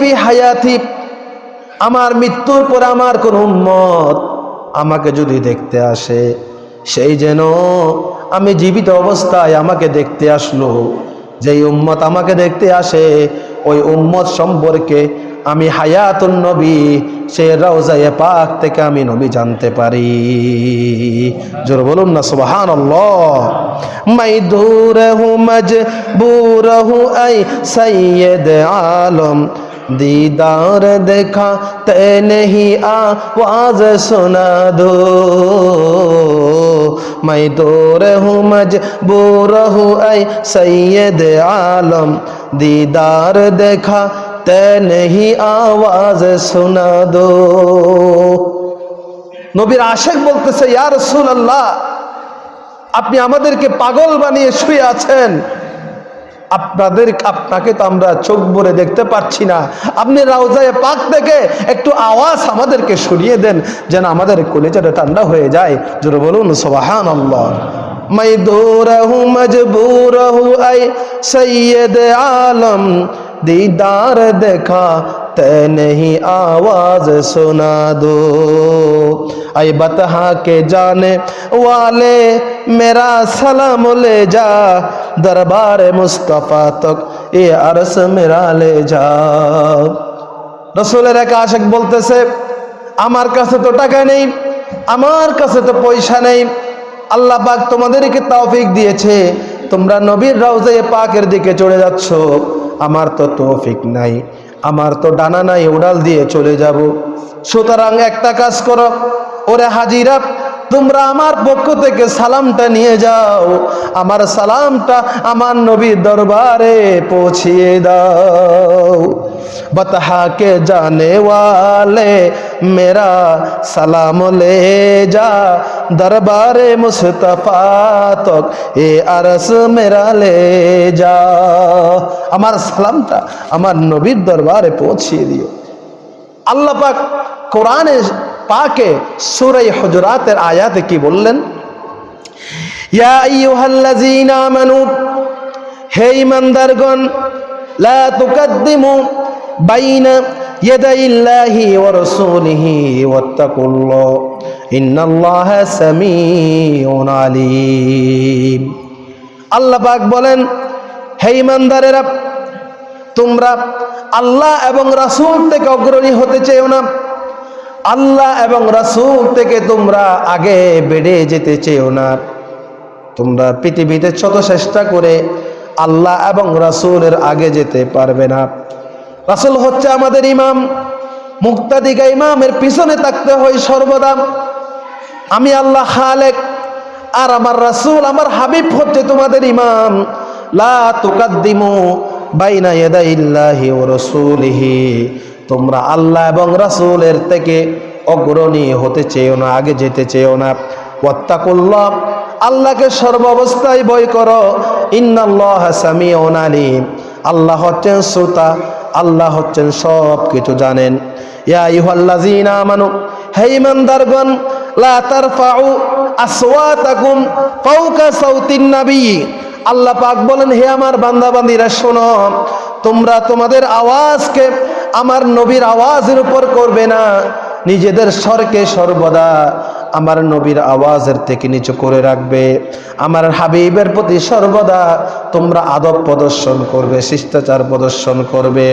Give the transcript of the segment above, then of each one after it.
ফি আমার মৃত্যুর পর আমার কোন উম্মত আমাকে যদি দেখতে আসে, সেই যেন আমি জীবিত অবস্থায় আমাকে দেখতে আসলো। যেই উম্মত আমাকে দেখতে আসে, ওই উম্মত সম্পর্কে আমি হায়াতুন নবী সে রওজায়ে পাক থেকে আমি নবী জানতে পারি জোর বলুন না সুবহান মাই দূর হু মজবুর হু আই সৈয়দ আলম दीदार देखा ते नहीं आवाज सुना दो मैं दूर हूँ मजबूर हूँ ऐ सैयद आलम दीदार देखा ते नहीं आवाज सुना दो নবীর আশেক বলতেছে ইয়া রাসূলুল্লাহ আপনি আমাদেরকে পাগল বানিয়ে শুয়ে আছেন আপনাদের আপনাকে তো আমরা চোখ ভরে দেখতে পাচ্ছি না আপনি রাউজায় পাক থেকে একটু আওয়াজ আমাদেরকে শুনিয়ে দেন যেন আমাদের কলেজাটা ঠান্ডা হয়ে যায় জোরে বলুন সোবাহান আল্লাহ मैं दूर हूँ मजबूर हूँ ऐ सैयद आलम दीदार देखा ते नहीं आवाज सुना दो ऐ बतहा के जाने वाले मेरा सलाम ले जा दरबार मुस्तफ़ा तक ये अरस मेरा ले जा রসুলের এক আশেক বলতেছে আমার কাছে তো টাকা নেই আমার কাছে তো পয়সা নেই আল্লাহ পাক তোমাদেরকে তৌফিক দিয়েছে তোমরা নবীর রাউজায় পাকের দিকে চলে যাচ্ছ। আমার তো তৌফিক নাই, আমার তো ডানা নাই, উড়াল দিয়ে চলে যাব। সুতরাং একটা কাজ করো, ওরে হাজিরা, তোমরা আমার পক্ষ থেকে সালামটা নিয়ে যাও। আমার সালামটা আমার নবীর দরবারে পৌঁছিয়ে দাও। बतहा के जाने वाले मेरा सलाम ले जा दरबार मुस्तफ़ा तक ए अरस मेरा ले जा আমার সালামটা আমার নবীর দরবারে পৌঁছিয়ে দিও আল্লাহ পাক কোরআনে পাকে সুরাই হজরাতের আয়াতে কি বললেন ইয়া আইয়ুহাল্লাযীনা আমানু হে ঈমানদারগণ লা তুকাদ্দিমু বাইনা ইয়াদাইল্লাহি ওয়া রাসূলিহি ওয়াত্তাকুল্লাহ। ইন্নাল্লাহা সামিউন আলীম। আল্লাহ বলেন, হে ঈমানদারেরা, তোমরা আল্লাহ এবং রাসূল থেকে অগ্রণী হতে চেও না। আল্লাহ এবং রাসূল থেকে তোমরা আগে বেড়ে যেতে চেও না। তোমরা পৃথিবীতে যত চেষ্টা করে আল্লাহ এবং রাসূলের আগে যেতে পারবে না। রাসূল হচ্ছে আমাদের ইমাম। মুক্তাদিকা ইমামের পিছনে থাকতে হয় সর্বদা। আমি আল্লাহ খালেক, আর আমার রাসূল, আমার হাবিব হচ্ছে তোমাদের ইমাম। লা তুকাদ্দিমু বাইনা ইয়াদাইল্লাহি ওয়া রাসূলিহি। তোমরা আল্লাহ এবং রাসূলের থেকে অগ্রণী হতে চেয়েও না, আগে যেতে চেয়েও না। ওয়াত্তাকুল্লাহ, আল্লাহকে সর্ব অবস্থায় ভয় করো। ইন্নাল্লাহ সামিউন আলিম। আল্লাহ হচ্ছেন শ্রোতা। আল্লাহ হচ্ছেন সব কিছু জানেন। ইয়া আমানু, হে ঈমানদারগণ, লা আল্লাহ পাক বলেন, হে আমার শোনো, তোমরা তোমাদের আওয়াজকে আমার নবীর আওয়াজের উপর করবে না। নিজেদের স্বরকে সর্বদা আমার নবীর আওয়াজের থেকে নিচু করে রাখবে। আমার হাবিবের প্রতি সর্বদা তোমরা আদব প্রদর্শন করবে, শিষ্টাচার প্রদর্শন করবে।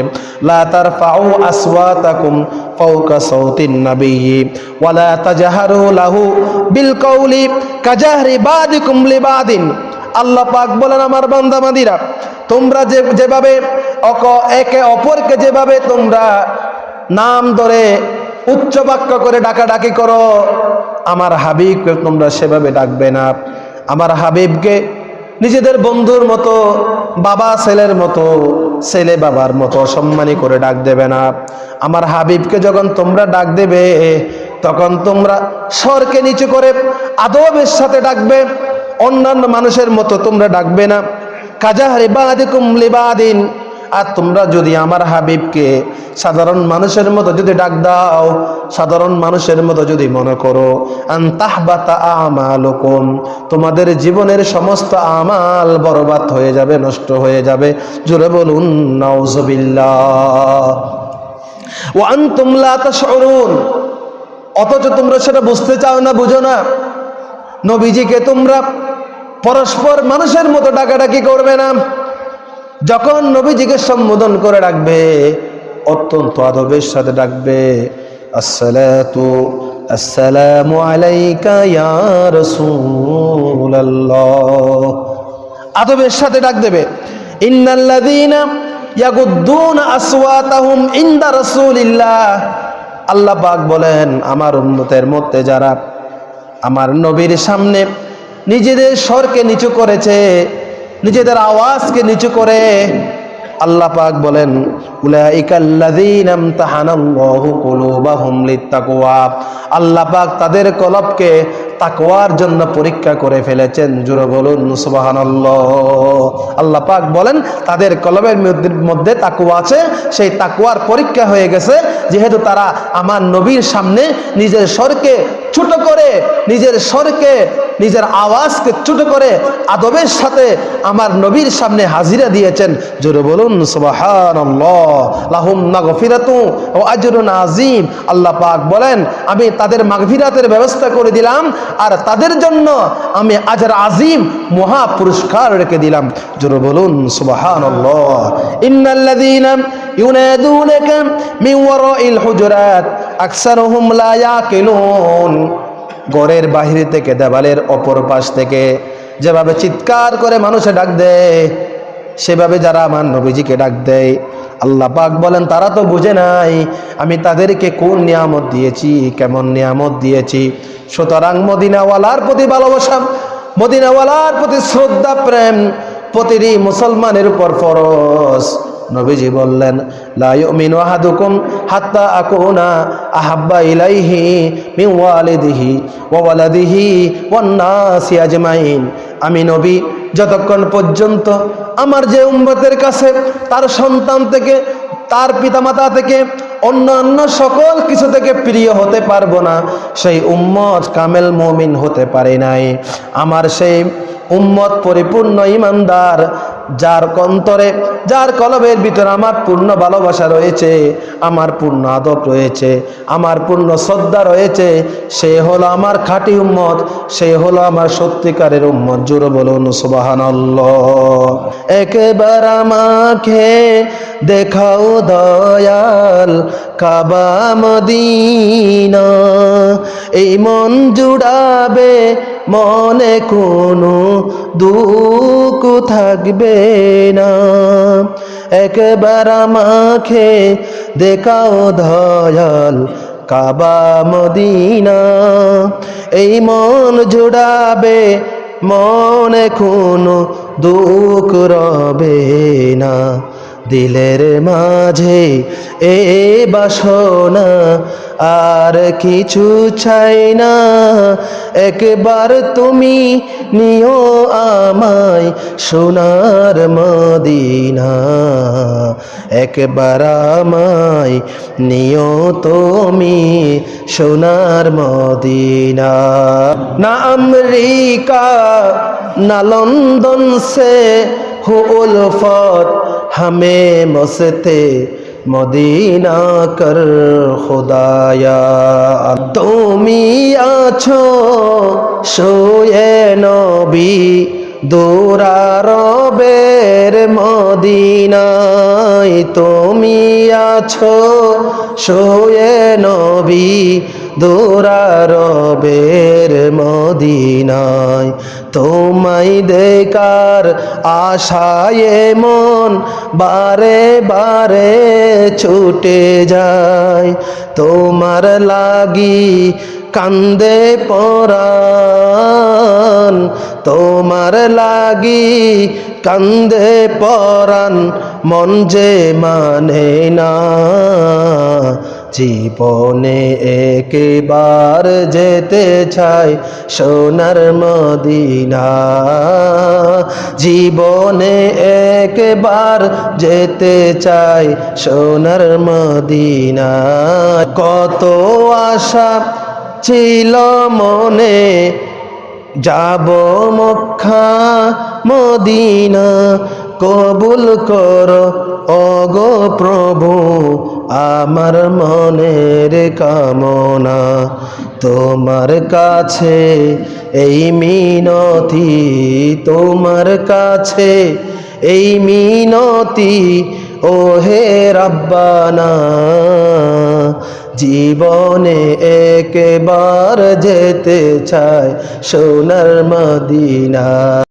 লা তারফাউ আসওয়াতাকুম ফাওকা সাউতিন নবী ওয়ালা তাজহারু লাহু বিল কওলি কাজাহরি বাদিকুম লিবাদিন। আল্লাহ পাক বলেন, আমার বান্দাবাদীরা তোমরা যে, যেভাবে অক, একে অপরকে যেভাবে তোমরা নাম ধরে উচ্চ বাক্য করে ডাকাডাকি করো। আমার হাবিবকে তোমরা সেভাবে ডাকবে না। আমার হাবিবকে নিজেদের বন্ধুর মতো, বাবা ছেলের মতো, ছেলে বাবার মতো সম্মানী করে ডাক দেবে না। আমার হাবিবকে যখন তোমরা ডাক দেবে, তখন তোমরা স্বরকে নিচু করে আদবের সাথে ডাকবে। অন্যান্য মানুষের মতো তোমরা ডাকবে না। কাজাহারি বাদিকুম লিবাদিন আর তোমরা যদি আমার হাবিবকে সাধারণ মানুষের মতো যদি ডাক দাও, সাধারণ মানুষের মতো যদি মনে করো, আন্তাহবাতা তোমাদের জীবনের সমস্ত আমাল বরবাদ হয়ে যাবে, নষ্ট হয়ে যাবে। জোরে বলুন, নাউজুবিল্লাহ। ও লা তাশউরুন, অথচ তোমরা সেটা বুঝতে চাও না, বুঝো না। নবীজিকে তোমরা পরস্পর মানুষের মতো ডাকাডাকি করবে না। যখন নবীজিকে সম্বোধন করে ডাকবে, অত্যন্ত আদবের সাথে ডাকবে আদবের সাথে ডাক দেবে আল্লাহ পাক বলেন, আমার উন্নতের মধ্যে যারা আমার নবীর সামনে নিজেদের স্বরকে নিচু করেছে নিজেদের আওয়াজকে নিচু করে আল্লাহ পাক বলেন আল্লাহ পাক তাদের কলবকে তাকওয়ার জন্য পরীক্ষা করে ফেলেছেন। জোরে বলুন, সুবহানাল্লাহ। আল্লাহ পাক বলেন, তাদের কলবের মধ্যে তাকুয়া আছে, সেই তাকুয়ার পরীক্ষা হয়ে গেছে। যেহেতু তারা আমার নবীর সামনে নিজের স্বরকে ছোট করে নিজের স্বরকে, নিজের আওয়াজকে ছোট করে আদবের সাথে আমার নবীর সামনে হাজিরা দিয়েছেন। জোরে বলুন আজিম আল্লাহ পাক বলেন, আমি তাদের মাগফিরাতের ব্যবস্থা করে দিলাম আর তাদের জন্য আমি আজর আজিম মহা পুরস্কার রেখে দিলাম। জোরে বলুন, সুবহানাল্লাহ। ইন্নাল্লাযীনা ইউনাদুনাকা মিন ওয়ারাইল হুজুরাত। আকসারুহুম লা ইয়াকিলুন। ঘরের বাহির থেকে দেওয়ালের অপর পাশ থেকে যেভাবে চিৎকার করে মানুষে ডাক দেয়, সেভাবে যারা আমার নবীজিকে ডাক দেয়, আল্লাহ পাক বলেন, তারা তো বুঝে নাই আমি তাদেরকে কোন নিয়ামত দিয়েছি, কেমন নিয়ামত দিয়েছি। সুতরাং মদিনাওয়ালার প্রতি ভালোবাসা, মদিনাওয়ালার প্রতি শ্রদ্ধা, প্রেম, প্রতিটি মুসলমানের উপর ফরজ। নবীজি বললেন, লা ইউমিনু আহাদুকুম হাত্তা আকুনা আহাব্বা ইলাইহি মিন ওয়ালিদিহি ওয়া ওয়ালাদিহি ওয়ান আমি নবী, যতক্ষণ পর্যন্ত আমার যে উম্মতের কাছে, তার সন্তান থেকে, তার পিতামাতা থেকে, অন্যান্য সকল কিছু থেকে প্রিয় হতে পারব না, সেই উম্মত কামেল মমিন হতে পারে নাই। আমার সেই উম্মত পরিপূর্ণ ইমানদার যার কন্তরে যার কলবের ভিতরে আমার পূর্ণ ভালোবাসা রয়েছে, আমার পূর্ণ আদব রয়েছে, আমার পূর্ণ শ্রদ্ধা রয়েছে, সে হলো আমার খাঁটি উম্মত, সে হলো আমার সত্যিকারের উম্মত। জোরে বলুন সুবাহান একেবার আমাকে দেখাও দয়াল কাবা মদিনা, এই মন জুড়াবে মনে কোনো দুঃখ থাকবে না। একবার আমাকে দেখাও দয়াল কাবা মদিনা। এই মন জুড়াবে, মনে কোনো দুঃখ রবে না। দিলের মাঝে এ বাসনা আর কিছু চাই না। একবার তুমি নিও আমায় সোনার মদিনা। একবার আমায় নিও তুমি সোনার মদিনা। না আমেরিকা, না লন্ডন সে হো উলফত হামে মসতে মদিনা কর খোদায়া। তুমি আছো সোয়ে নবী দৌরারবের মদিনায়। তুমি আছো সোয়ে নবী দৌরারবের মদিনায়। তোমায় দেকার আশায় মন বারে বারে ছুটে যায়। তোমার লাগি কান্দে পরান তোমার লাগি কান্দে পরান মন যে মানে না। জীবনে একবার যেতে চাই সোনার মদিনা। জীবনে একবার যেতে চাই সোনার মদিনা। কত আশা ছিল মনে, যাব মক্কা মদিনা। কবুল কর অগো প্রভু আমার মনের কামনা, তোমার কাছে এই মিনতি, তোমার কাছে এই মিনতি ও হে রব্বানা। জীবনে একবার যেতে চায় সোনার মদিনা।